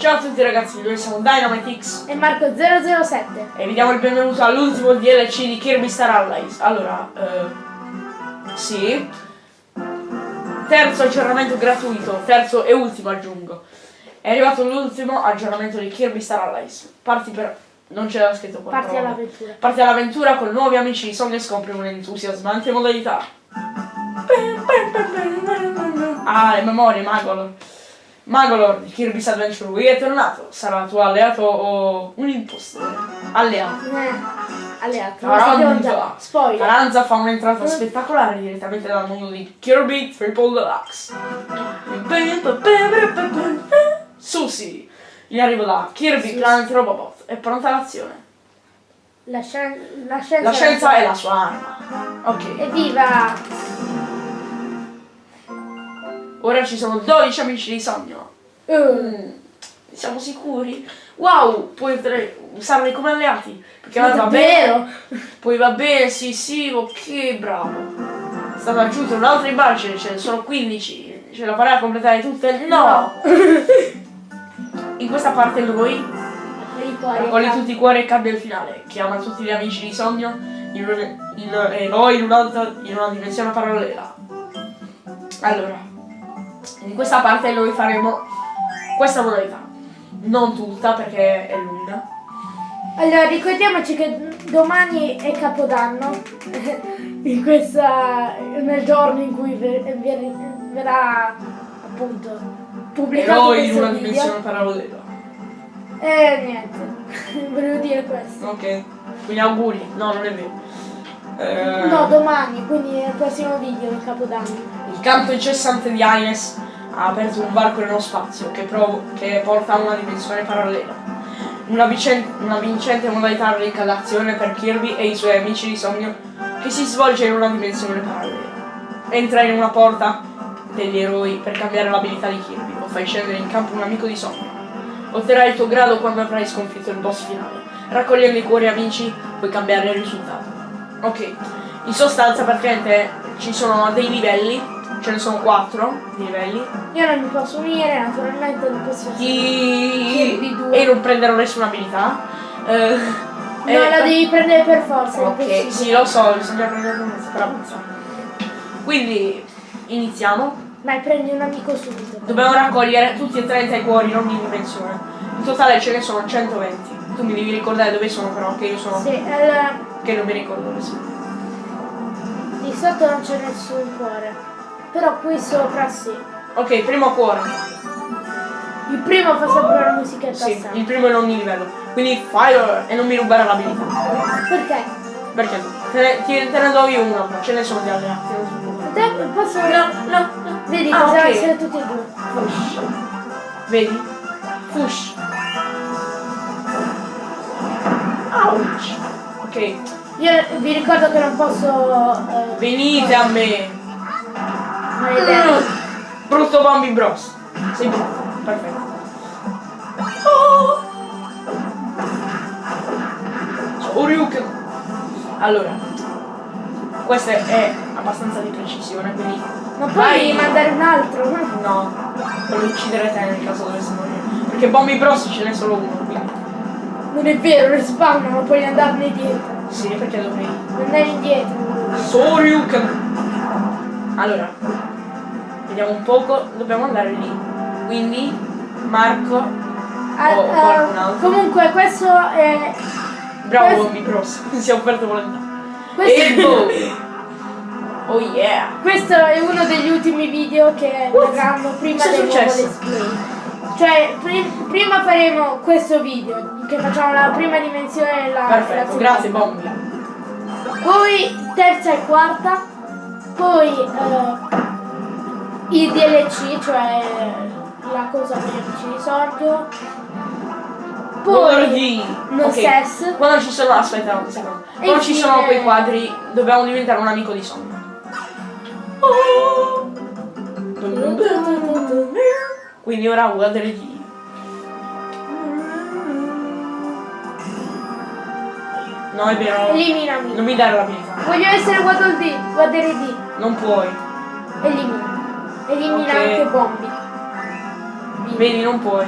Ciao a tutti ragazzi, noi siamo Dynamitix E Marco 007. e vi diamo il benvenuto all'ultimo DLC di Kirby Star Allies. Allora, eh, sì. Terzo aggiornamento gratuito, terzo e ultimo aggiungo. È arrivato l'ultimo aggiornamento di Kirby Star Allies. Parti per... non c'era scritto qua. Parti all'avventura. Parti all'avventura con nuovi amici di Sony e scopri un'entusiasmante modalità. Ah, le memorie, Magolor. Magolor di Kirby's Adventure Wii è tornato. Sarà tuo alleato o un impostore? Alleato. Eh, alleato. Taranza. Spoiler. Taranza fa un'entrata spettacolare direttamente dal mondo di Kirby Triple Deluxe. Susi, in arrivo da Kirby Susi. Planet Robobot, è pronta all'azione. La, scien- la scienza. La scienza è la sua arma. Ok. Evviva! Ora ci sono 12 amici di sogno. Mm, Siamo sicuri? Wow, puoi usarli come alleati. Perché va bene. Poi va bene, sì, sì, ok, bravo. È stato aggiunto un altro immagine, ce ne sono 15. Ce la farai a completare tutte? No! In questa parte lui raccoglie tutti i cuori e cambia il finale. Chiama tutti gli amici di sogno in un- in- noi in, un'altra, in una dimensione parallela. Allora, in questa parte noi faremo questa modalità. Non tutta perché è lunga. Allora, ricordiamoci che domani è Capodanno. in questa. nel giorno in cui ver- ver- verrà appunto pubblicato noi in una video. dimensione parallela. E niente. Volevo dire questo. Ok, quindi auguri. No, non è vero. Eh, No, domani, quindi nel prossimo video di Capodanno. Canto incessante di Ines ha aperto un varco nello spazio che, che porta a una dimensione parallela. Una, una vincente modalità ricca d'azione per Kirby e i suoi amici di sogno che si svolge in una dimensione parallela. Entra in una porta degli eroi per cambiare l'abilità di Kirby o fai scendere in campo un amico di sogno. Otterrai il tuo grado quando avrai sconfitto il boss finale. Raccogliendo i cuori amici puoi cambiare il risultato. Ok, in sostanza praticamente ci sono dei livelli, ce ne sono quattro di livelli. Io non mi posso unire, naturalmente non posso. Chi... due. E non prenderò nessuna abilità. Eh, No, e- la devi prendere per forza. Ok, sì lo so, bisogna prendere per avanzare. Quindi iniziamo. Dai, prendi un amico subito. Dobbiamo raccogliere tutti e 30 i cuori in ogni dimensione. In totale ce ne sono 120. Tu mi devi ricordare dove sono però, che io sono. Sì, allora, Che non mi ricordo dove sono. di sotto non c'è nessun cuore. Però qui sopra sì. Ok, primo cuore. Il primo fa sempre la musichetta Sì, sempre. il primo in ogni livello. Quindi fire e non mi rubare l'abilità. Perché? Perché? Te ne, ti- te ne do io una, ma ce ne sono di preoccupare. Te posso. No, no, no. Vedi, Ah, possiamo ok. essere tutti e due. Fush. Vedi? Fush. Ouch. Ok, Io vi ricordo che non posso. Eh, venite a me. Maledetto. Brutto Bambi Bros. Sei brutto. Perfetto. Oh. Shoryuken. Allora, questa è abbastanza di precisione, quindi Ma Vai. puoi mandare un altro? no, voglio uccidere te nel caso dovesse morire. Perché Bombi Bros ce n'è solo uno, quindi. Non è vero, rispawnano, puoi andarne dietro. Sì, perché dovrei. Andare indietro. Soryuken. Allora, vediamo un poco, dobbiamo andare lì. Quindi, Marco, Ah, o ah, qualcun altro. comunque questo è. Bravo Questo- Bombi Bros. si è offerto volontà. Questo, E boh. Oh yeah. questo è uno degli ultimi video che verranno prima del nuovo let's play. Cioè, pri- prima faremo questo video, che facciamo la prima dimensione e la la Perfetto, seconda. grazie Bombi. Poi terza e quarta, poi eh, i DLC, cioè la cosa per gli amici di Sordio. Poi non Ok, ses. Quando ci sono, aspetta un secondo. E Quando ci sono quei quadri, dobbiamo diventare un amico di sogno. Quindi ora guardare di. No, è vero. Eliminami. Non mi dare l'abilità. Voglio essere Waddle D, Waddle D. Non puoi. Elimina. Elimina Ok. anche Bombi. Vedi, non puoi.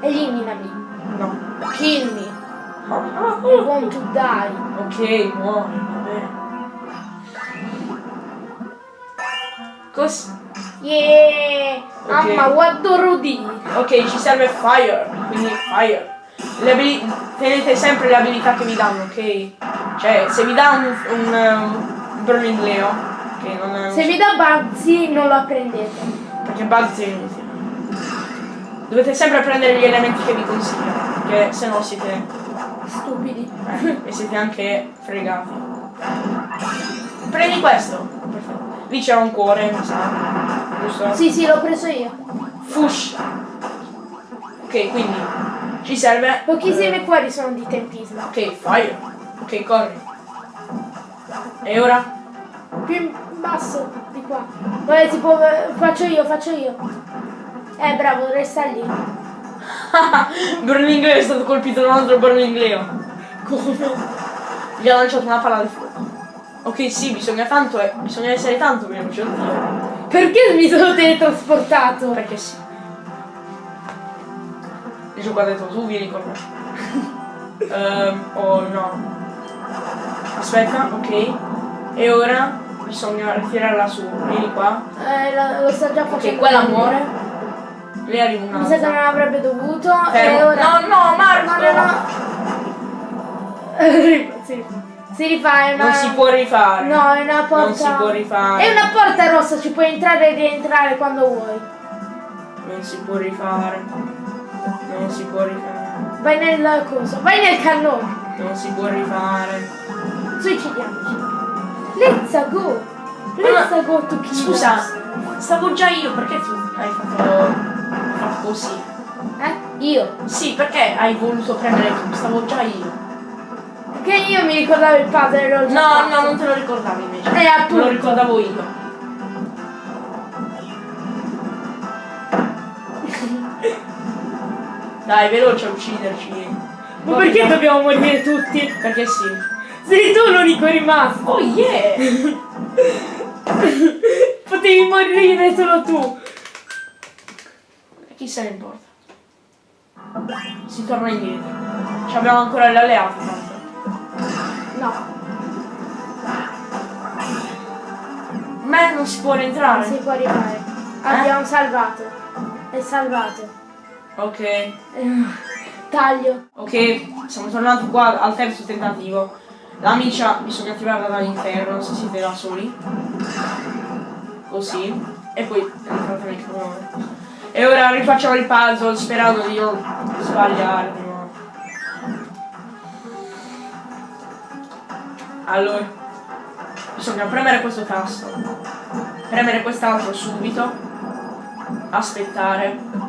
Eliminami. No. Kill me. I ah. want to die. Ok, muori, va bene. Cos... Yeah! Ok. Mamma, what do Rudy? Ok, ci serve fire, quindi fire. Tenete sempre le abilità che vi danno, ok? Cioè, se vi dà un, un, um, Burning Leo, che non è. Se vi dà Bugsy non lo apprendete. perché Bugs è inutile. Dovete sempre prendere gli elementi che vi consiglio, perché se no siete... Stupidi. eh, e siete anche fregati. Prendi questo. Perfetto. Lì c'era un cuore, mi sa. Giusto? Sì, sì, l'ho preso io. Fush. Ok, quindi ci serve. Pochissimi cuori sono di tempismo. Ok, fire. Ok, corri. E ora? Basso, di qua. Vabbè, si può... Faccio io, faccio io. Eh, bravo, resta lì. Burning Leo è stato colpito da un altro Burning Leo. Come? Gli ha lanciato una palla di fuoco. Ok, sì, bisogna tanto, eh, bisogna essere tanto veloci, oddio. Perché mi sono teletrasportato? Perché sì. Il gioco ha detto tu vieni con me. Ehm, oh no. Aspetta, ok. E ora bisogna ritirarla su. Vieni qua. Eh, lo, lo sta già facendo. quella vedere. muore. Lei arriva Mi sa che non avrebbe dovuto. E Fermo. ora... No, no, Marco! No, no, no. si, si rifà, è una... Non si può rifare. No, è una porta... Non si può rifare. È una porta rossa, ci puoi entrare e rientrare quando vuoi. Non si può rifare. Non si può rifare. Vai nel coso, vai nel cannone. Non si può rifare. Suicidiamoci. Let's go. Let's go to Scusa, us. stavo già io, perché tu hai fatto, fatto così? Eh? Io. Sì, perché hai voluto prendere tu? Stavo già io. Perché io mi ricordavo il e già No, fatto. no, non te lo ricordavi invece. Eh, Me lo appunto. ricordavo io. Dai, veloce a ucciderci. Ma perché dobbiamo morire tutti? Perché sì. Sei tu l'unico rimasto. Oh yeah! Potevi morire solo tu. E chi se ne importa? Si torna indietro. Ci abbiamo ancora l'alleato tanto. No, Me non si può non rientrare. si può arrivare. Abbiamo salvato. È salvato. Ok. Eh, Taglio. Ok, siamo tornati qua al terzo tentativo. La miccia bisogna attivarla dall'interno se siete da soli. Così. E poi entrate nel cannone. E ora rifacciamo il puzzle sperando di non sbagliare di nuovo. Allora, bisogna premere questo tasto, premere quest'altro subito, aspettare.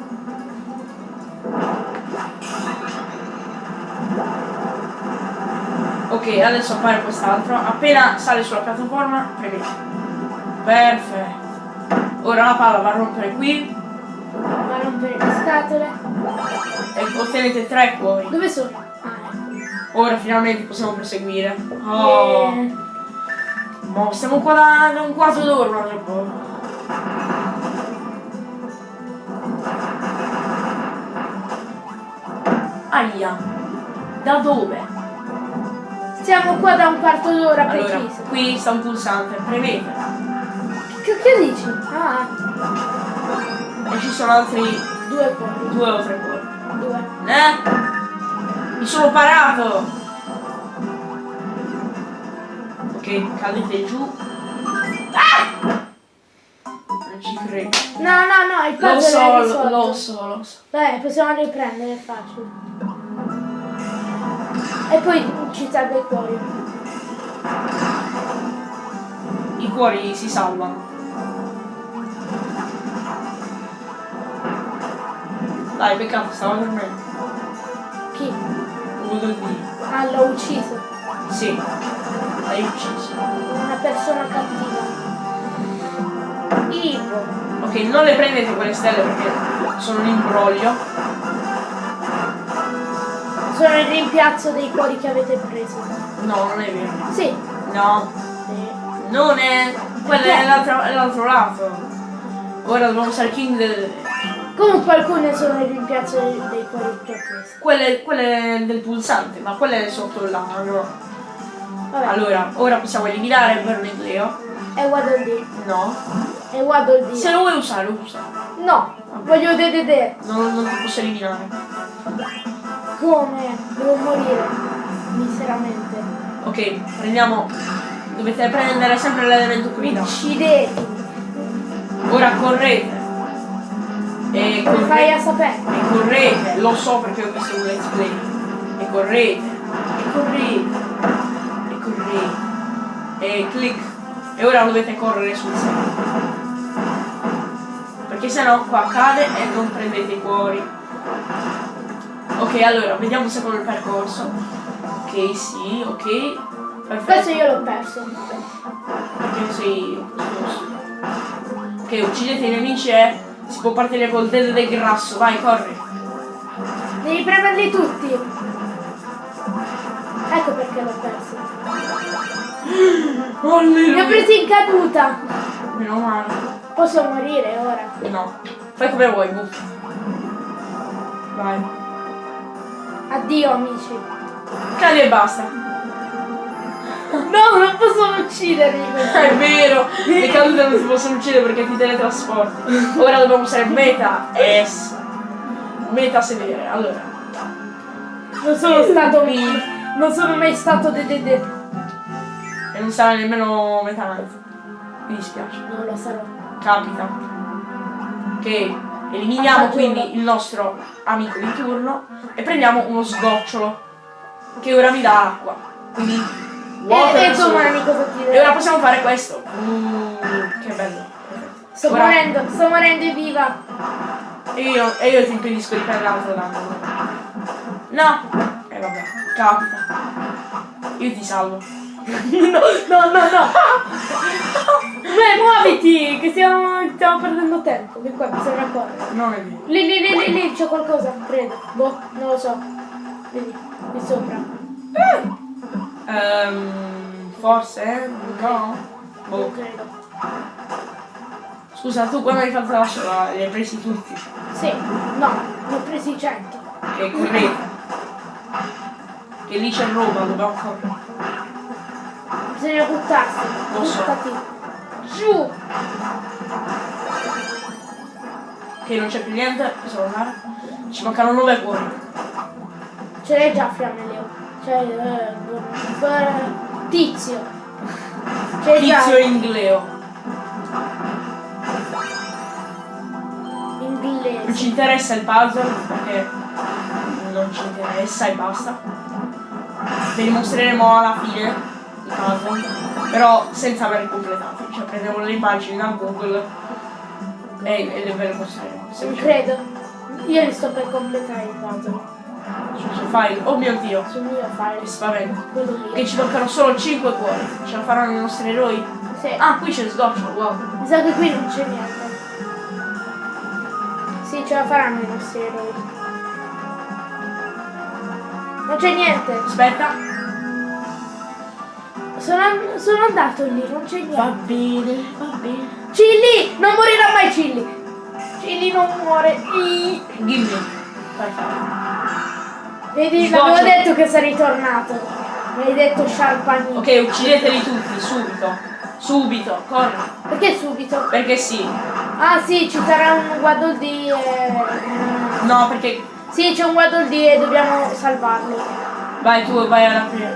Ok, adesso appare quest'altro. Appena sale sulla piattaforma, premete. Perfetto. Ora la palla va a rompere qui Va a rompere le scatole. e ottenete tre cuori. Dove sono? Ah, ecco. Ora finalmente possiamo proseguire. Oh, Eh, mo stiamo qua da, da un quarto d'ora po'. Aia. Da dove? Siamo qua da un quarto d'ora Allora, preciso. qui sta un pulsante, premete. Che cacchio dici? Ah, E ci sono altri due cuori. due o tre cuori. Due. Eh? Mi sono parato! Ok, cadete giù. Ah! Non ci credo. No, no, no, il Lo puzzle so, è lo, risolto. lo so, lo so. Dai, possiamo riprendere, è facile. E poi ci serve il cuore. I cuori si salvano. Dai, peccato, stava dormendo. Chi? Volevo dire. Ah, l'ho ucciso. Sì, l'hai ucciso. Una persona cattiva. Ivo. Ok, non le prendete quelle stelle perché sono un imbroglio. Sono il rimpiazzo dei cuori che avete preso. No, non è vero. Sì. No, Sì. non è. Quello è l'altro, lato. Ora dobbiamo usare il king del. Comunque alcune sono il rimpiazzo dei, dei cuori che ho preso. Quelle, quelle del pulsante, ma quelle sotto l'angolo. Vabbè. Allora, ora possiamo eliminare Bernegleo. E Waddle Dee. No. E Waddle Dee. Se lo vuoi usare, lo usa. No, voglio DDD. Non, non ti posso eliminare. Come? Devo morire. Miseramente. Ok, prendiamo. Dovete prendere sempre l'elemento guida. Uccideti. Ora correte. E Come fai a correte. sapere? E correte. Lo so perché ho visto un let's play. E correte. E correte. E correte. E clic. E ora dovete correre sul serio. Perché sennò qua cade e non prendete i cuori. Ok, allora, vediamo se con il percorso. Ok, sì, ok. Perfetto. Questo io l'ho perso. Perché sei. Ok, uccidete i nemici e si può partire col dedo del grasso. Vai, corri. Devi premerli tutti. Ecco perché l'ho perso. Li ho Alleluia. presi in caduta. Meno male. Posso morire ora. No. Fai come vuoi, buff. Vai. Addio amici. Cadi e basta. No, non possono uccidermi. È vero. Le cadute non si possono uccidere perché ti teletrasporti. Ora dobbiamo usare meta S. Meta sedere. Allora. Non sono stato mi. Non sono mai stato DDD. E non sarà nemmeno meta night. Mi dispiace. Non lo sarò. capita che eliminiamo quindi il nostro amico di turno e prendiamo uno sgocciolo che ora mi dà acqua. Quindi water E, e e ora possiamo fare questo. Mm, che bello. Sto Ora- morendo, sto morendo in viva. e io, e io ti impedisco di prendere l'altro danno. No! E vabbè capita. Io ti salvo No, no, no, no. Beh, muoviti, che stiamo, stiamo perdendo tempo. Che qua bisogna correre. non è vero Lì, lì, lì, lì, lì, c'è qualcosa, credo. Boh, non lo so. Vedi, qui sopra. Ehm, forse eh? no boh. Non credo. Scusa, tu quando hai fatto la sola li hai presi tutti. Sì, no, ne ho presi 100. Che correte. Che lì c'è roba, dobbiamo correre. Bisogna buttarsi. So. Buttati. Giù. Che non c'è più niente, possiamo andare. Ci mancano nove cuori. Ce l'hai già fiamme Leo. Cioè, eh, tizio. Ce l'hai già Tizio Ingleo. Non inglese. ci interessa il puzzle perché non ci interessa e basta. Ve li mostreremo alla fine puzzle. Però senza averli completati. Cioè prendiamo le immagini da Google e, e le ve le Semplicemente. credo. Io li sto per completare il puzzle. Sul suo file. Oh mio dio. Sul mio file. Che spavento. Che ci mancano solo 5 cuori. Ce la faranno i nostri eroi? Sì. Ah, qui c'è sgoccio, wow. Mi sa che qui non c'è niente. Sì, ce la faranno i nostri eroi. Non c'è niente. Aspetta. Sono, sono andato lì, non c'è Va niente. bene, va bene. Cilli! Non morirà mai Cilli! Cilli non muore. I- Gimme. Perfetto. Vedi, l'avevo detto che sei ritornato. Mi hai detto Sharpani. Ok, uccideteli tutti, subito. Subito, corri. Perché subito? Perché sì. Ah sì, ci sarà un Waddle e... No, perché... Sì, c'è un Waddle e dobbiamo salvarlo. Vai, tu vai alla prima.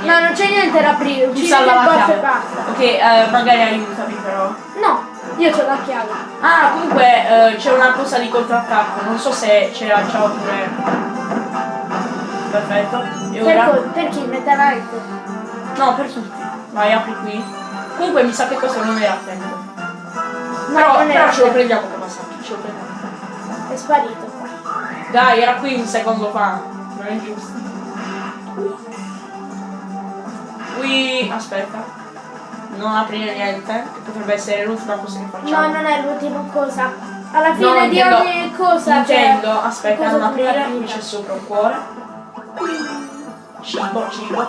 No, non c'è niente da aprire, salva il la boss e basta. Ok, eh, magari aiutami però. No, io ho la chiave. Ah, comunque eh, c'è una cosa di contrattacco. Non so se ce l'ha già oppure... Perfetto. E Per, ora... co- per chi? Metalite? No, per tutti. Vai, apri qui. Comunque mi sa che questo non era a tempo. No, però però ce lo prendiamo come passaggio, ce lo prendiamo. È sparito. Dai, era qui un secondo fa. Non è giusto. Qui, aspetta. Non aprire niente, che potrebbe essere l'ultima cosa che No, facciamo. non è l'ultima cosa. Alla fine No, di ogni cosa Intendo, c'è aspetta, non aprire, qui c'è sopra un cuore. Cibo, cibo,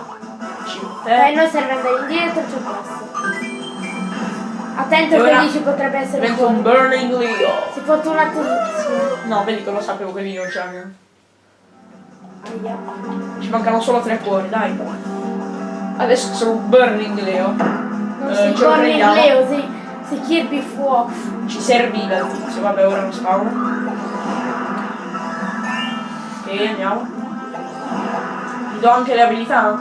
cibo. E Te. noi serve andare indietro, c'è questo. Attento che lì ci potrebbe essere un fuori. Burning Leo. Si fortunatamente. No, vedi che lo sapevo che lì non. Aia. Ci mancano solo tre cuori, dai. Adesso sono Burning Leo. Non Eh, in prendiamo? Leo, si, si Kirby fuoco. Ci serviva il tizio, vabbè ora non spawn. Ok, andiamo. Gli do anche le abilità?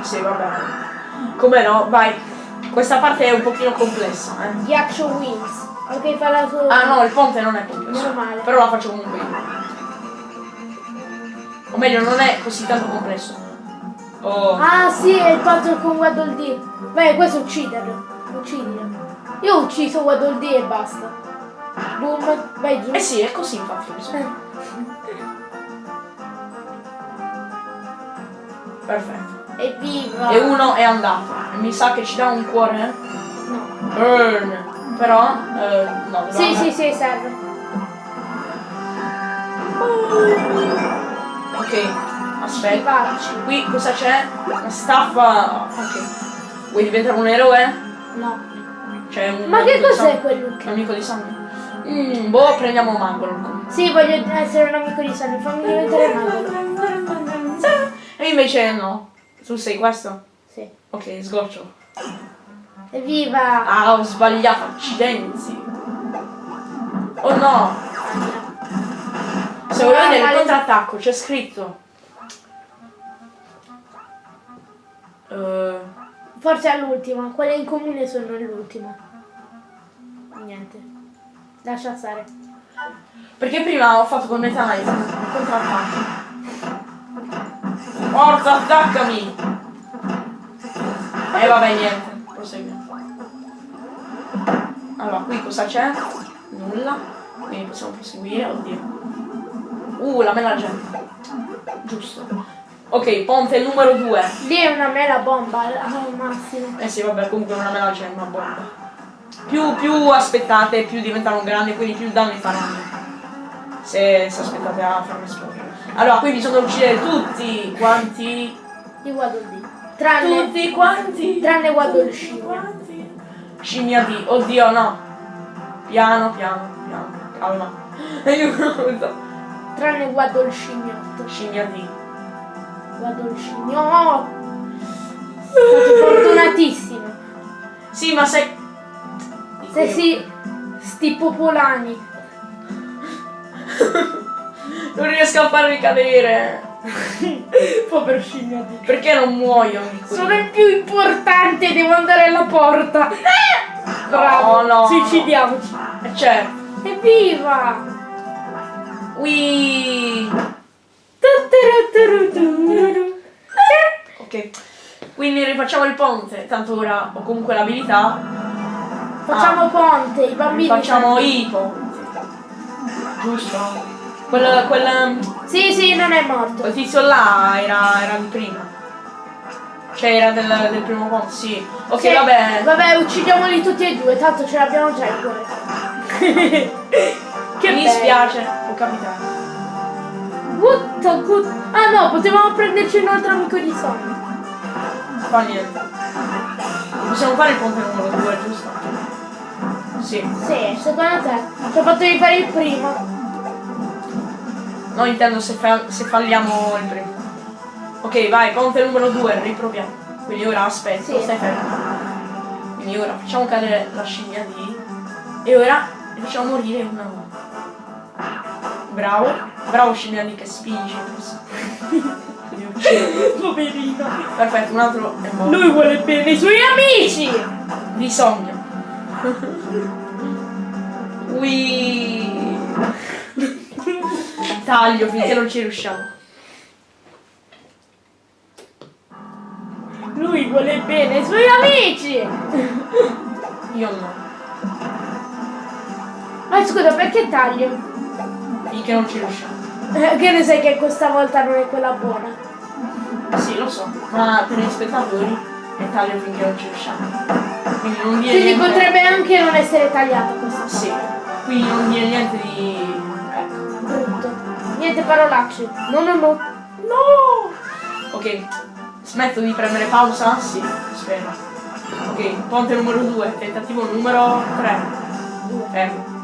Sì, vabbè. Come no, vai. Questa parte è un pochino complessa, eh. The Action Wings. Ok, fa la sua. Ah no, il ponte non è complesso. Però la faccio comunque io. O meglio, non è così tanto complesso. Oh. Ah sì, è il patto con Waddle Dee. Beh, questo ucciderlo. Uccidilo. Io ho ucciso Waddle Dee e basta. Boom, vai giù. Eh sì, è così infatti. bisogna- Perfetto. Evviva! E uno è andato. E mi sa che ci dà un cuore. eh? No. Burn. Però, eh, no. Sì, no, sì, sì, serve. Ok, aspetta. Qui cosa c'è? Una staffa. Ok. Vuoi diventare un eroe? No. C'è un. Ma che cos'è quel Un amico di sangue. Mm, boh, prendiamo Mangolor. Sì, voglio essere un amico di Sunny, fammi diventare mago. E invece no. Tu sei questo? Sì. Ok, sgoccio. Evviva! Ah, ho sbagliato, accidenti. Oh no! Se vuoi vedere il contrattacco, c'è scritto. Eh, Forse all'ultima, quelle in comune sono l'ultima. Niente. Lascia stare. perché prima ho fatto con Meta Knight il contrattacco. Forza, attaccami! E vabbè, niente. Prosegui. Allora, qui cosa c'è? Nulla. Quindi possiamo proseguire, oddio. Uh, la mela gente. Giusto. Ok, ponte numero 2. Lì è una mela bomba al massimo. Eh sì, vabbè, comunque una mela c'è una bomba. Più, più aspettate, più diventano grandi, quindi più danni faranno. Se, se aspettate a farmi esplodere. Allora, qui bisogna uccidere tutti quanti. Guardo lì. Tranne, Tutti quanti. tranne il scimmia. Scimmia di. Oddio, no. Piano, piano, piano. Calma. Aiuto. Tranne guardo il scimmiotto. Scimmia di. Guardo il scimmiotto. Stato fortunatissimo. Sì, ma se. Se si... Sti popolani. Non riesco a farmi cadere. Povero scimmiotto. Perché non muoiono Sono il più importante, devo andare alla porta. Bravo, no. suicidiamoci. Eh, Certo. Evviva! Tutturutturuturu. Ok. Quindi rifacciamo il ponte. Tanto ora ho comunque l'abilità. Facciamo ponte, i bambini. Facciamo i ponti. Giusto? Quel, quel, Sì, sì, non è morto. quel tizio là era, era di prima. Cioè era del, del primo ponte, sì. Ok, Sì, vabbè. Vabbè, uccidiamoli tutti e due, tanto ce l'abbiamo già il cuore. che Mi bello. dispiace, può capitare. What the good... Ah no, potevamo prenderci un altro amico di sonno. Fa niente. Possiamo fare il ponte numero 2, giusto? Sì. Sì, secondo te? Ci ho fatto di fare il primo. No, intendo se, fa- se falliamo il primo. Ok, vai, ponte numero 2, riproviamo. Quindi ora aspetta, Sì. stai fermo. Quindi ora facciamo cadere la scimmia di. E ora facciamo morire una una. Bravo, bravo scimmia di che spingi. Poverino. Perfetto, un altro è morto. Lui vuole bene i suoi amici. Bisogna. Ui. Taglio finché non ci riusciamo. Lui vuole bene i suoi amici. Io no. Ma scusa, perché taglio? Finché non ci riusciamo. Eh, Che ne sai che questa volta non è quella buona? Sì, lo so. Ma per gli spettatori è taglio finché non ci riusciamo. Quindi non dire Quindi niente. potrebbe anche non essere tagliata questa Sì. Quindi non dire niente di. Ecco. brutto. Niente parolacce. No, no, no. No! Ok. Smetto di premere pausa? Sì, spero. Ok, ponte numero 2, tentativo numero 3. Fermo.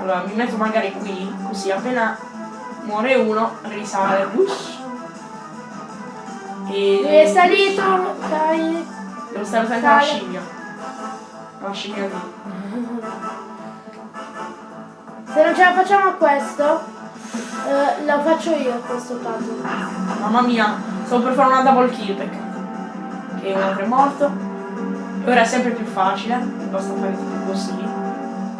Allora, mi metto magari qui, così appena muore uno, risale. Ush. E... È salito, dai. Devo stare attento alla scimmia. La scimmia lì. Se non ce la facciamo a questo, eh, lo faccio io a questo puzzle. Mamma mia, stavo per fare una double kill, peccato. Che un altro è morto. E ora è sempre più facile, basta fare tipo così.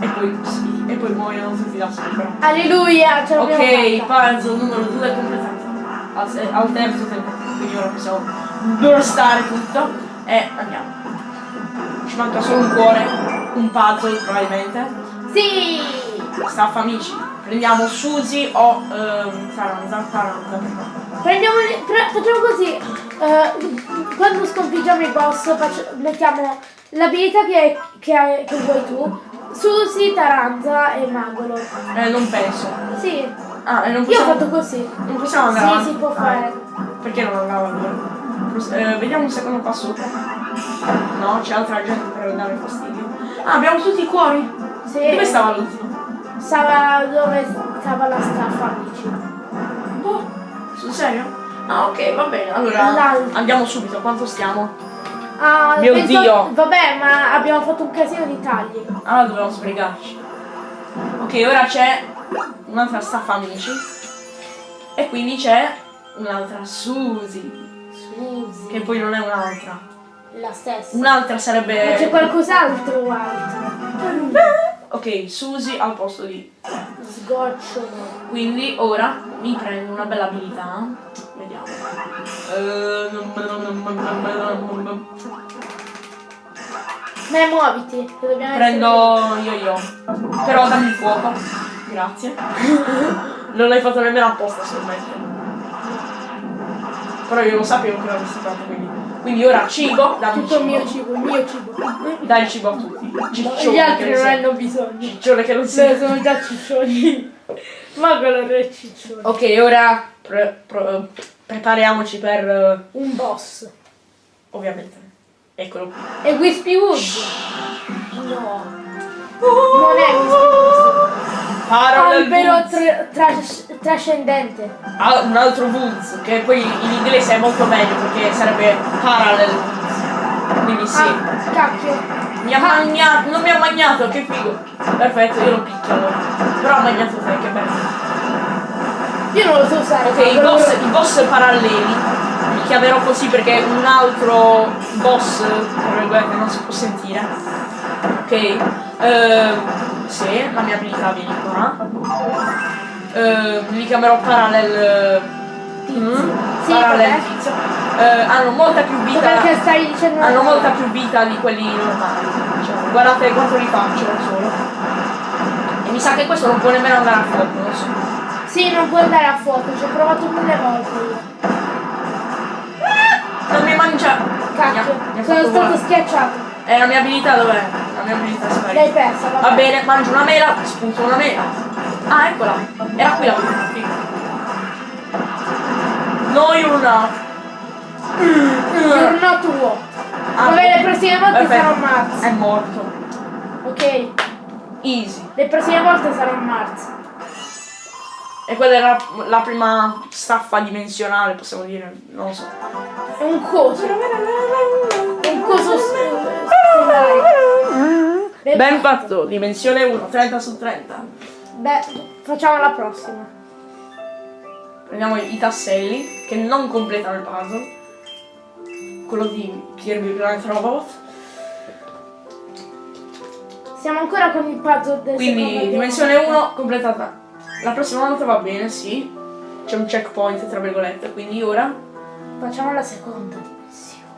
E poi. E poi muoiono tutti da sopra. Alleluia, ce l'abbiamo Ok, puzzle numero 2 è completato. Al, al terzo tentativo, quindi ora possiamo burstare tutto e andiamo. Ci manca solo un cuore, un puzzle probabilmente. Sì! Staffa amici, prendiamo Suzy o ehm, Taranza, Taranza. Prendiamo, pre- facciamo così, eh, quando sconfiggiamo i boss faccio- mettiamo l'abilità che, che, che vuoi tu, Susi, Taranza e Magolo. Eh, non penso. Sì, Ah, e non io ho possiamo, fatto così. non possiamo andare Sì, avanti? si può Ah, fare. Perché non allora? Pros- eh, vediamo un secondo qua sopra. No, c'è altra gente per dare fastidio. Ah, abbiamo tutti i cuori. Sì. Dove stava l'ultimo? Stava dove stava la staffa, amici. Boh, sul serio? Ah, ok, va bene. Allora andiamo subito. Quanto stiamo? Ah, Mio Dio. Vabbè, ma abbiamo fatto un casino di tagli. Allora dobbiamo sbrigarci. Ok, ora c'è un'altra staffa amici. E quindi c'è un'altra Suzy. Susi. Che poi non è un'altra. La stessa. Un'altra Ma c'è sarebbe. qualcos'altro altro? Ok, Suzy al posto di. Sgocciolo. Quindi ora mi prendo una bella abilità. Vediamo. Eh, Beh, muoviti, che dobbiamo Prendo io io. Però dammi il fuoco. Grazie. non l'hai fatto nemmeno apposta solamente. Però io lo sapevo che l'avresti fatto quindi. Quindi ora cibo, dammi tutto il mio cibo, il mio cibo. Dai il cibo a tutti. Ciccione Gli altri non hanno bisogno. Ciccione che non Beh, sei. sono già ciccioni. Ma quello è ciccione. Ok, ora pre- pre- prepariamoci per. eh, Un boss. ovviamente. Eccolo qui. E Wispy Wood. No. Non è Wispy Wood. Parallel Albero Woods. tra- tras- trascendente. Ah, un altro Woods, che poi in inglese è molto meglio perché sarebbe Parallel Woods. Quindi sì. Ah, cacchio. Mi ha magnato, non mi ha magnato, che figo. Perfetto, io lo picchio allora. Però ha magnato te, che bello. Io non lo so usare. Ok, i boss, i boss paralleli li chiamerò così perché un altro boss, virgolette, non si può sentire. Ok, ehm, sì, la mia abilità viene qua. Ehm, li chiamerò parallel. Mm, Sì, parallel tizio. Eh, hanno molta più vita. Perché stai dicendo Hanno molta più vita di quelli normali. Diciamo. Guardate quanto li faccio da solo. E mi sa che questo non può nemmeno andare a fuoco, non so. Sì, non puoi andare a fuoco, ci ho provato mille volte io. Non mi mangia. Cacchio, Mi ha- mi ha sono stato volare. schiacciato. E la mia abilità dov'è? La mia abilità è sparita. L'hai persa, vabbè. Va bene, mangio una mela, sputo una mela. Ah, eccola. Era qui la abilità. figo. No, you're not. You're not what. Ah, Vabbè, le prossime volte perfetto. sarò Mars. È morto. Ok, Easy. le prossime volte sarò Mars. E quella era la prima staffa dimensionale, possiamo dire. Non lo so. È un coso. È un coso. Ben Ben fatto, dimensione 1, 30 su 30. Beh, facciamo la prossima. Prendiamo i tasselli che non completano il puzzle. Quello di Kirby Planet Robot. Siamo ancora con il puzzle del Quindi secondo dimensione livello. 1 completata. La prossima volta va bene, sì. C'è un checkpoint tra virgolette, quindi ora. Facciamo la seconda dimensione.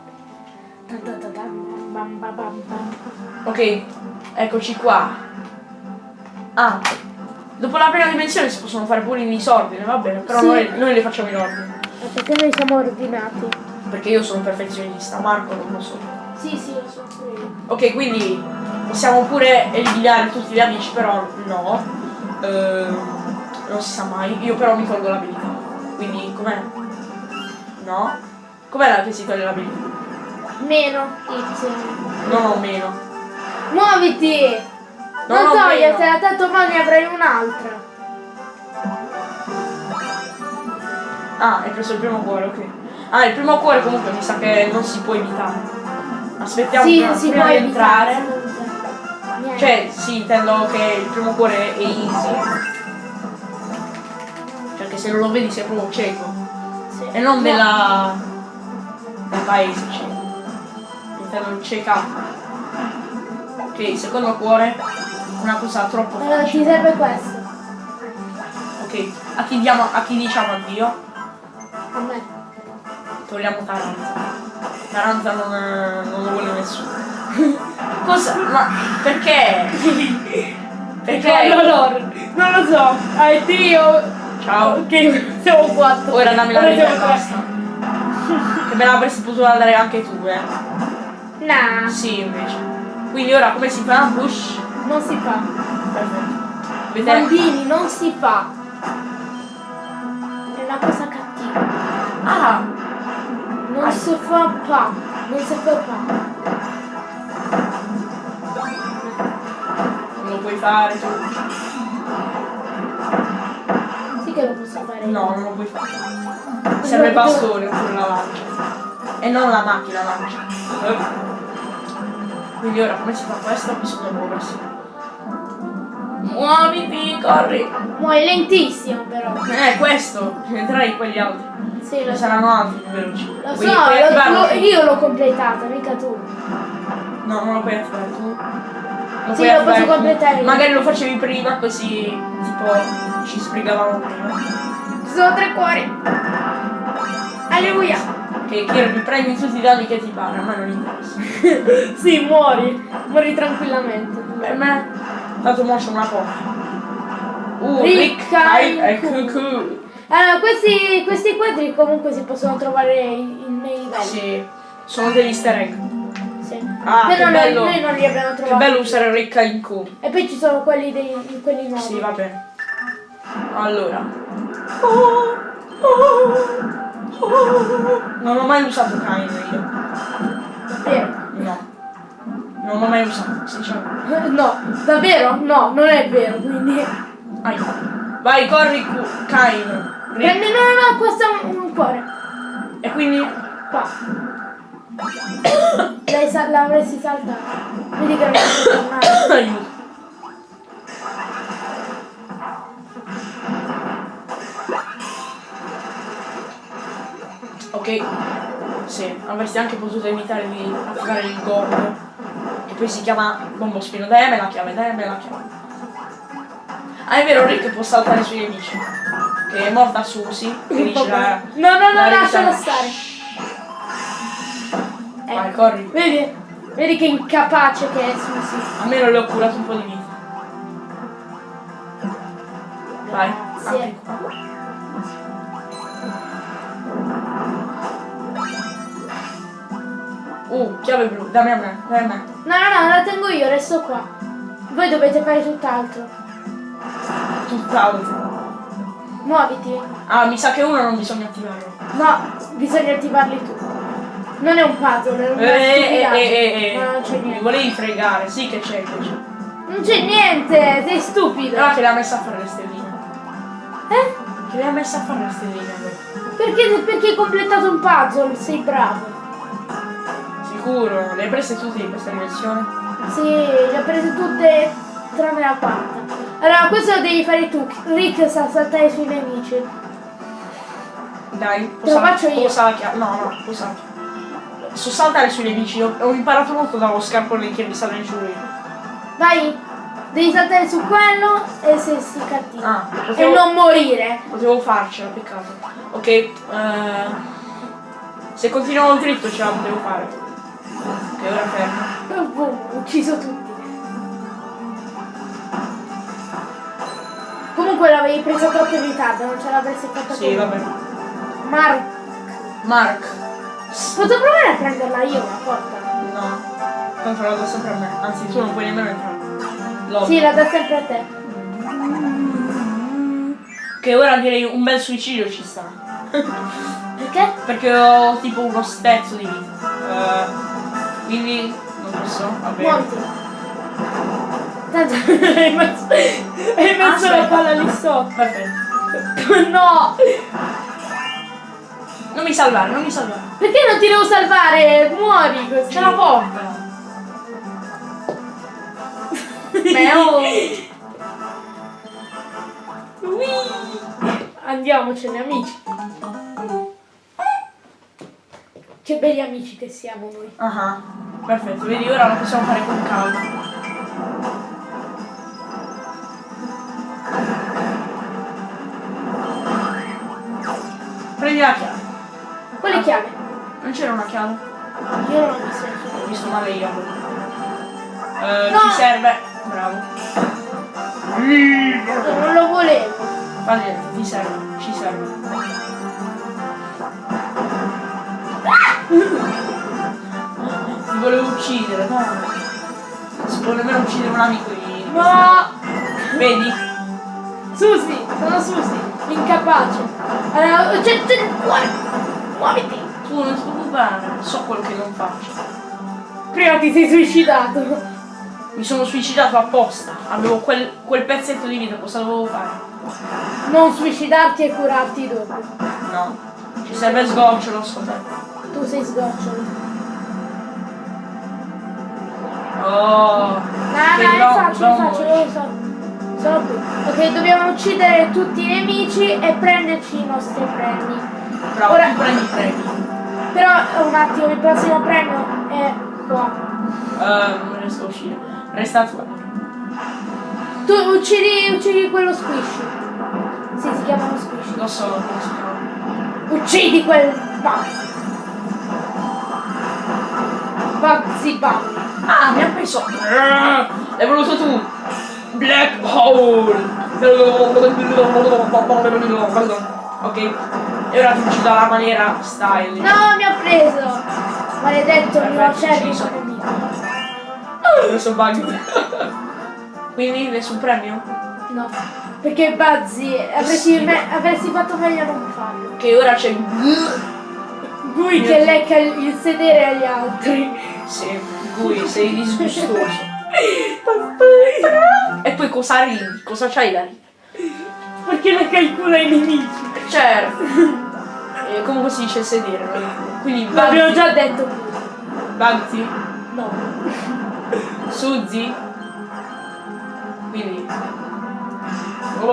Ok, eccoci qua. Ah, dopo la prima dimensione si possono fare pure in disordine, va bene, però Sì. noi, noi le facciamo in ordine. Perché noi siamo ordinati. Perché io sono un perfezionista, Marco non lo so. Sì, sì, lo so pure io. Ok, quindi possiamo pure eliminare tutti gli amici, però no. Ehm, non si sa mai. Io però mi tolgo l'abilità. Quindi com'è? No? Com'è la che si toglie l'abilità? Meno Y. Non ho meno. Muoviti! Non Non, ho togliertela, meno. tanto ne avrai un'altra. Ah, hai preso il primo cuore, ok. Ah, il primo cuore comunque mi sa che non si può evitare. Aspettiamo sì, prima, si prima può di entrare. Cioè, sì, intendo che il primo cuore è easy. Che se non lo vedi sei proprio cieco. Sì. E non No. della. del paese cieco. Intendo cieca. Ok, secondo cuore. Una cosa troppo Eh, ti facile. serve questo. Ok, a chi diamo. a chi diciamo addio? A me. Togliamo Taranza. Taranza non, non lo vuole nessuno. Cosa? Ma perché? Perché? loro. Non lo so. Hai Dio. Ciao. Ok, siamo quattro. Ora dammi la e tre. basta. Che me l'avresti potuta dare anche tu, eh. Nah, Sì, invece. Quindi ora come si fa? Push. non si fa. Perfetto. Vedete? Bambini, non si fa. È una cosa cattiva. Ah! Non Ah. si fa pa. Non si fa pa. Non lo puoi fare tu. Che lo posso fare. No, non lo puoi fare. Serve il bastone oppure la lancia. E non la macchina lancia. Quindi ora come si fa questo? Bisogna muoversi. Muoviti, corri! Muoio lentissimo però. Eh, questo! Entrerai quegli altri. Sì, lo saranno altri più veloci. Lo Quindi so, lo- lo- io l'ho completata, mica tu. No, non lo puoi attivare tu. Lo Sì, lo posso completare io. Magari lo facevi prima così tipo ci sbrigavamo prima. Ci sono tre cuori. Alleluia. Che Kirby prendi tutti i danni che ti pare, a me non interessa. sì, muori. Muori tranquillamente. Per me, tanto mo c'è una porta. Uh, Rick, Rick, Kai e Cuckoo. Allora, questi, questi quadri comunque si possono trovare in- nei livelli. Sì, sono degli easter egg. Sì. Ah, Però che noi, bello. noi non li abbiamo Che trovati. bello usare Rick e Q. E poi ci sono quelli, dei, quelli nuovi. Sì, va bene. Allora. Non ho mai usato Kain io. Vero? No. Non l'ho mai usato, sinceramente. No, davvero? No, non è vero, quindi... Vai. Vai, corri Kain. Prendi, no, no, no, questo è un, un cuore. E quindi. Qua. L'hai sa- l'avresti saltato. Vedi che non. Aiuto. Ok. Sì, avresti anche potuto evitare di attivare il gordo. Che poi si chiama bombo spino. Dai me la chiave, dai me la chiave. Ah è vero Rick può saltare sui nemici. Che è morta Susi. Che dice la. No, no, no, la lascialo stare. Vai, Ecco. corri. Vedi? Vedi che incapace che è Susi. Almeno le ho curato un po' di vita. Vai, apri qua. Uh, chiave blu, dammi a me, dammi a me. No, no, no, la tengo io, resto qua. Voi dovete fare tutt'altro. Tutt'altro. Muoviti. Ah, mi sa che uno non bisogna attivarlo. No, bisogna attivarli tu. Non è un puzzle, è una Eh, eh, stupidaggine. eh, eh, No, non c'è eh. Mi niente. volevi fregare, sì che c'è, che c'è. Non c'è niente, sei stupido. Ah, che le ha messa a fare le stelline. Eh? Che le ha messa a fare le stelline. allora. Perché, perché hai completato un puzzle, sei bravo. Sicuro, le hai prese tutte in questa dimensione? Sì, le ho prese tutte tranne la quarta. Allora, questo lo devi fare tu. Rick sa saltare sui nemici. Dai, Te lo faccio io. Posa la chiave. No, no, posa la chiave. So saltare sui nemici, ho, ho imparato molto dallo scarpone che mi sale giù io. Vai, devi saltare su quello e se si cattiva. Ah, E potevo, non morire. potevo farcela, peccato. Ok, eh, se continuavo dritto ce la potevo fare. Ok, ora fermo. Boom, ho ucciso tutti. Comunque l'avevi presa troppo in ritardo, non ce l'avresti fatta Sì, tu. vabbè. Mark, Mark. Posso provare a prenderla io la porta? No, tanto la do sempre a me. Anzi, tu non puoi nemmeno entrare. Lol. Sì, la dà sempre a te. Che ora direi un bel suicidio ci sta. Perché? Perché ho tipo uno stezzo di vita. Eh, Quindi non posso, va bene. Muoviti. Tanto hai messo, hai messo la palla lì sotto. Perfetto. No! Non mi salvare, non mi salvare. Perché non ti devo salvare? Muori così. C'è la porta. Meo. Andiamocene amici. Che belli amici che siamo noi. Ah, perfetto, vedi ora lo possiamo fare con calma. Prendi la chiave. Quale chiave? Non c'era una chiave? Io non ho visto. Ho visto male io. Eh, No. Ci serve. Bravo. No, non lo volevo. Fa niente, ti serve, ci serve. Ti volevo uccidere, no. Si può nemmeno uccidere un amico di. No! Vedi? Susi, sono Susi, incapace. Allora, c'è, c'è. Muoviti. Tu non ti preoccupare, so quello che non faccio. Prima ti sei suicidato. Mi sono suicidato apposta. Avevo quel, quel pezzetto di vita, cosa dovevo fare? Non suicidarti e curarti dopo. No. Ci serve sgocciolo, scoperto. Tu sei sgocciolo. Oh. No, che no, è no, facile, no, è facile, lo so. Sono qui. Ok, dobbiamo uccidere tutti i nemici e prenderci i nostri premi. Bravo, Ora- prendi i premi. Però un attimo, il prossimo premio è qua. Eh, non riesco a uscire. Resta tu. Tu uccidi, uccidi quello squishy. Sì, si chiamano squishy. Lo so si chiama. Uccidi quel Bugsy. Bugsy Bunny. Ah, mi ha preso. L'hai voluto tu. Black Hole. Ok. E ora ti uccido alla maniera style. No, mi ha preso! Maledetto, il acerrimo sono. nemico. Ho preso bug. Quindi nessun premio? No, perché Buzzy avresti, avresti fatto meglio a non farlo. Che ora c'è. Lui Mio che lecca il il sedere agli altri. Sì, Gui, sei disgustoso. E poi cosa ridi? Cosa c'hai da ridere? Perché ne calcola i nemici? Certo. E comunque si dice sedere, Quindi L'abbiamo Bugsy, già detto. Bugsy, No. Suzy. Quindi.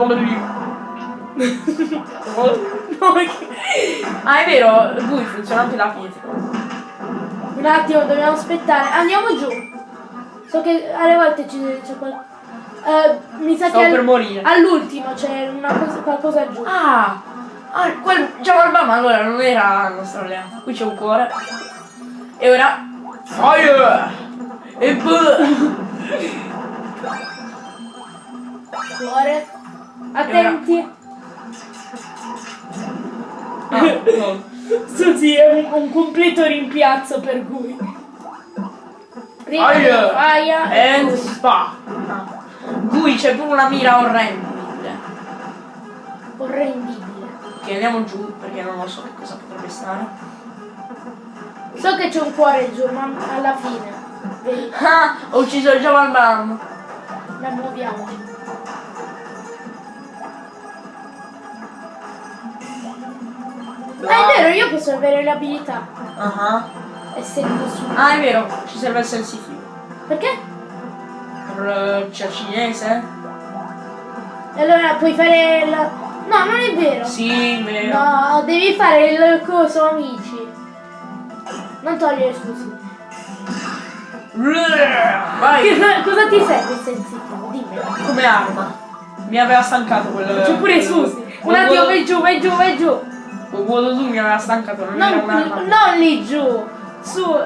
No, che- Ah, è vero, Gui funziona anche la pietra. Un attimo, dobbiamo aspettare. Andiamo giù. So che alle volte ci- c'è qual... eh, mi sa Stavo che per morire. all'ultimo c'è una cosa, qualcosa giù. Ah! Ah, quel Java ma allora non era il nostro alleato. Qui c'è un cuore. E ora. Fire! E boh! Cuore. Attenti. Ah, no. Susi è un, un completo rimpiazzo per cui. Fire! Aia e And poi- spa! Ah. Gui c'è pure una mira orrendibile. orrendibile. Ok, andiamo giù perché non lo so che cosa potrebbe stare. So che c'è un cuore giù, ma alla fine. Vedi, Ah! Ho ucciso il Java Bam! la muoviamoci. Ah, è vero, io posso avere l'abilità. Ah, Essendo su. ah, è vero, ci serve il sensitivo. Perché? Per eh, c'è cinese? E allora puoi fare la. No, non è vero. Sì, vero. No, devi fare il coso amici. Non togliere scusi. Vai! Cosa, cosa ti serve il sensitivo? Dimmi. Come arma. Mi aveva stancato quel. C'è pure Susi. Un attimo, vai giù, vai giù, vai giù. Quel vuoto tu mi aveva stancato, non, Non, non lì giù. Su.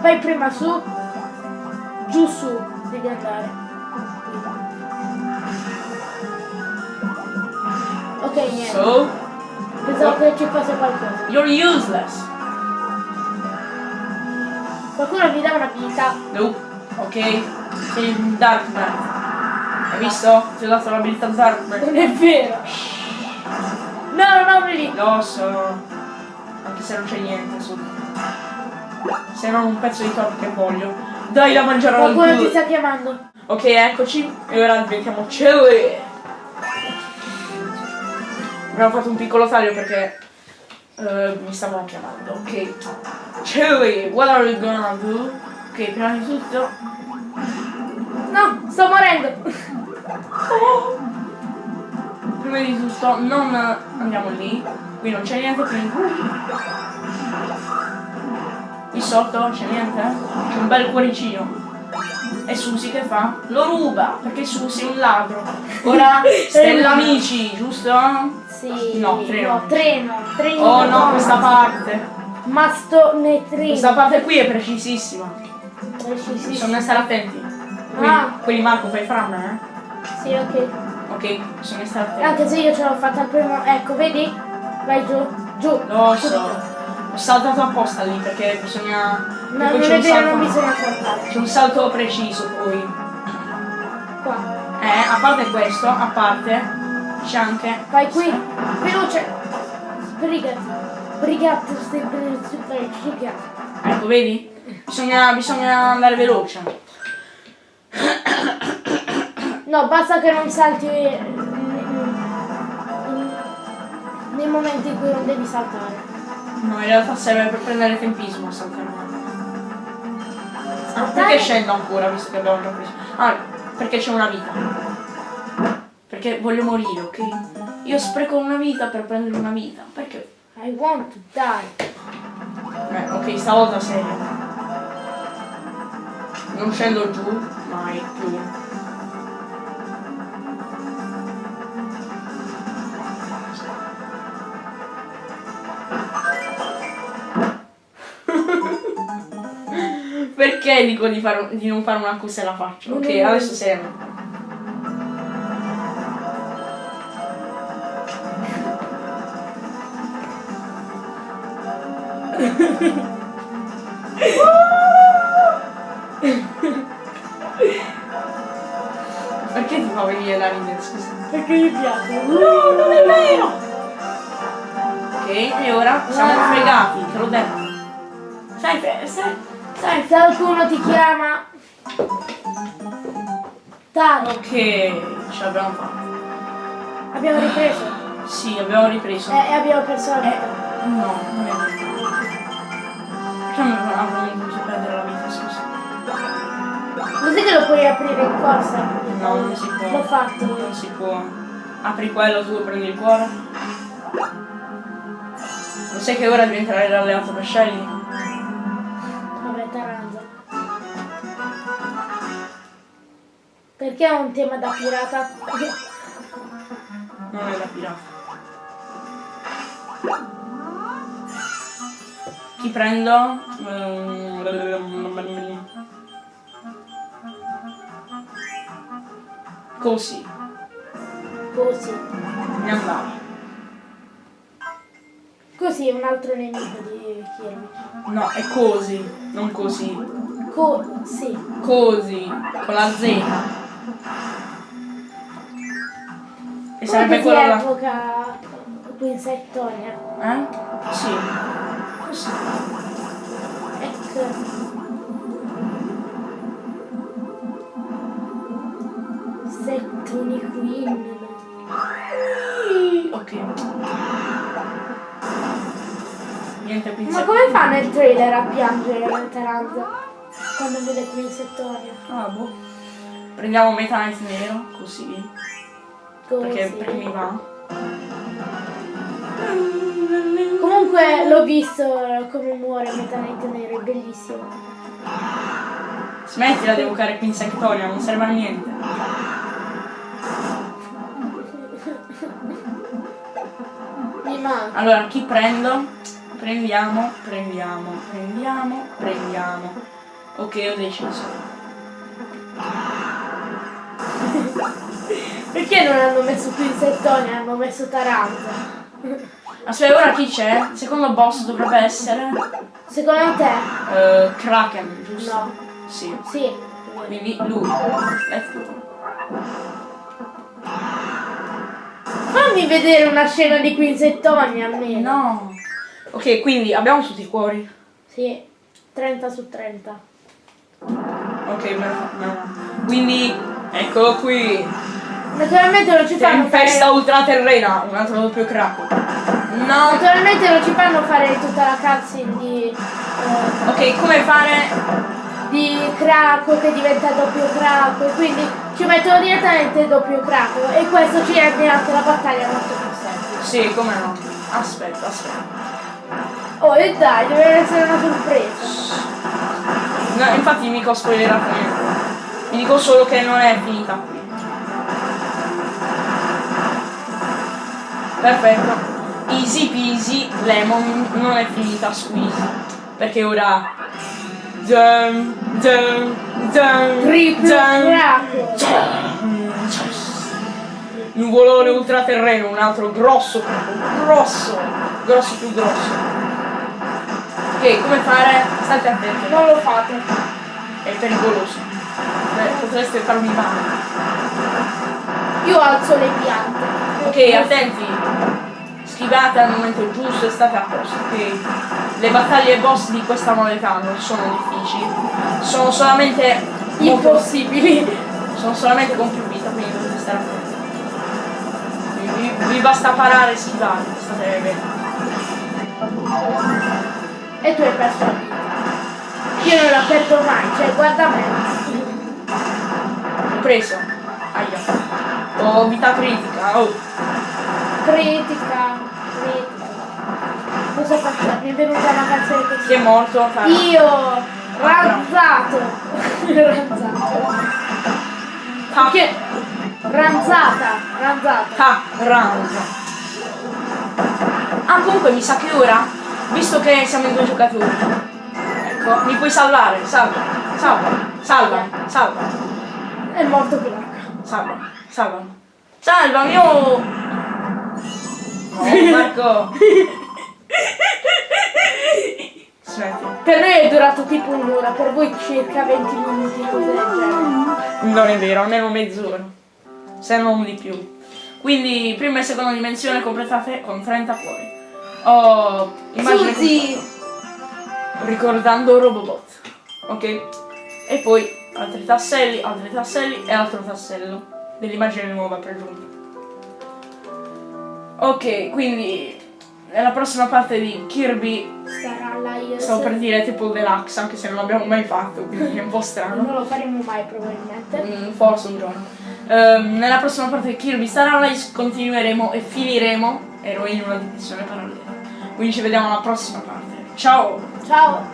Vai prima su. Giù su. Devi andare. Ok, niente. So, Pensavo che ci fosse qualcosa. you're useless. Qualcuno mi dà un'abilità. Nope. Ok. Sei un Dark Knight. Hai visto? Ti ho dato l'abilità Dark Knight. Non è vero. No, no, no, lì. Lo so. Anche se non c'è niente su. Se non un pezzo di torta che voglio. Dai da mangiare al Qualcuno ti sta chiamando. Ok, eccoci. E ora diventiamo chili. Abbiamo fatto un piccolo taglio perché eh, mi stavano chiamando. Ok. Chili, what are you gonna do? Ok, prima di tutto. No, sto morendo. Prima di tutto non andiamo lì. Qui non c'è niente, quindi. Sotto c'è niente? C'è un bel cuoricino. E Susi che fa? Lo ruba, perché Susi è un ladro. Ora stella amici, giusto? Sì. No, treno. No, treno. Treno. Oh no, questa parte. Masto ne treno. Questa parte qui è precisissima. Precisissimo. Bisogna stare attenti. Quindi, Ah. quindi Marco fai framme, eh? Sì, ok. Ok, bisogna stare attenti. Anche se io ce l'ho fatta al primo. Ecco, vedi? Vai giù. Giù. Lo so. Ho saltato apposta lì perché bisogna. No, non c'è è un vero, salto- non bisogna saltare. C'è un salto preciso poi. Qua. Eh, a parte questo, a parte, c'è anche. Vai qui. Veloce. Sbrigati. Sbrigati. Sbrigati. Sbrigati. Ecco, vedi? Bisogna, bisogna andare veloce. No, basta che non salti nei momenti in cui non devi saltare. No, in realtà serve per prendere tempismo saltare. Ah, Saltare? perché scendo ancora visto che abbiamo già preso? Ah, perché c'è una vita. Perché voglio morire, ok? Io spreco una vita per prendere una vita. Perché? I want to die. Eh, ok, stavolta serio. Non scendo giù, mai più. Perché dico di, fare, un- di non fare una cosa e la faccio? Ok, adesso serio. Perché ti fa venire la ridere, scusa? Perché mi piace. No, non è vero! Ok, e ora siamo Ah. fregati, te l'ho detto. Sai, sai, Se qualcuno ti chiama. Dai, Ok, ce l'abbiamo fatta. abbiamo ripreso. Sì, abbiamo ripreso. Eh, E abbiamo perso la Eh, vita. no, non è vero. Perché avremmo dovuto perdere la vita, scusa? Lo sai che lo puoi aprire in corsa? No, non si può. L'ho fatto. Non si può. Apri quello, tu prendi il cuore. Lo sai che ora diventerai l'alleato per Shelly? Perché è un tema da pirata? Non è da pirata. Chi prendo? Ehm, Così, Così. mi andare. Così è un altro nemico di Kirby. No, è così, non così. Così. Così, con la Z. E sarebbe quello là. evoca Quinsettonia? Eh? Sì. Così. Ecco. Settoni Queen. Ok. Niente, Ma pinzetto. come fa nel trailer a piangere Taranza quando vede Quinsettonia? Ah, boh. Prendiamo Meta Knight nero, così. Così. Perché, perché mi va. Comunque l'ho visto come muore Meta Knight Nero, è bellissimo. Smettila di evocare Quinsettonia, non serve a niente. Mi manca. Allora, chi prendo? Prendiamo, prendiamo, prendiamo, prendiamo. Ok, ho deciso. Perché non hanno messo Quinsettonia, hanno messo Taranza? Aspetta, ora chi c'è? Secondo boss dovrebbe essere... Secondo te? eh, Kraken, giusto? No. Sì. Sì. Quindi lui. Let's go. Fammi vedere una scena di Quinsettonia almeno. No. Ok, quindi abbiamo tutti i cuori. Sì. 30 su 30. Ok, perfetto. Quindi, eccolo qui. Naturalmente non ci fanno Tempesta fare... ultraterrena, un altro doppio crack. No. Naturalmente non ci fanno fare tutta la cutscene di... eh, Ok, come fare? di Krakow che diventa doppio Krakow quindi ci mettono direttamente doppio Krakow e questo ci rende anche la battaglia molto più semplice. Sì, come no. Aspetta, aspetta. Oh e dai, deve essere una sorpresa. No, infatti mica ho spoilerato niente. Vi dico solo che non è finita qui. Perfetto. Easy peasy, lemon non è finita easy. Perché ora. Dun, dun, dun, Triplo. Nuvolone ultraterreno, un altro grosso, proprio, grosso, grosso più grosso. Ok, come fare? State attenti, Non lo fate. è pericoloso. Beh, potreste farmi male. Io alzo le piante. Ok, attenti. Schivate al momento giusto e state a posto, ok? Le battaglie boss di questa modalità non sono difficili. Sono solamente Impossibili. sono solamente con più vita, quindi dovete stare attenti. Vi, vi- vi basta parare e schivare, state bene. E tu hai perso la vita. Io non la perdo mai, cioè guarda me. Ho preso. Aia. Ho vita critica. Oh. Critica, critica. Cosa faccio? Mi è venuta una canzone così. Chi è morto? Farah. Io ranzato. ranzato. Ta. Che? Ranzata, ranzata. Ta. Round. Ah, comunque mi sa che ora, visto che siamo in due giocatori, ecco, mi puoi salvare. Salva. Salva. Salva. Salva. È morto Clark. Salva. Salva. Salvami, oh! Oh, Marco! Smetti. Per noi è durato tipo un'ora, per voi circa 20 minuti, cose del genere. Non è vero, almeno mezz'ora. Se non di più. Quindi prima e seconda dimensione completate con 30 cuori. Oh, immagine Suzy! ricordando Robobot. Ok? E poi altri tasselli, altri tasselli e altro tassello dell'immagine nuova per giunta. Ok, quindi nella prossima parte di Kirby Sarà la IS. stavo per dire tipo Deluxe, anche se non l'abbiamo mai fatto, quindi è un po' strano. Non lo faremo mai probabilmente. Mm, forse un giorno. Ehm, nella prossima parte di Kirby Star Allies continueremo e finiremo ero in una dimensione parallela. Quindi ci vediamo alla prossima parte. Ciao! Ciao!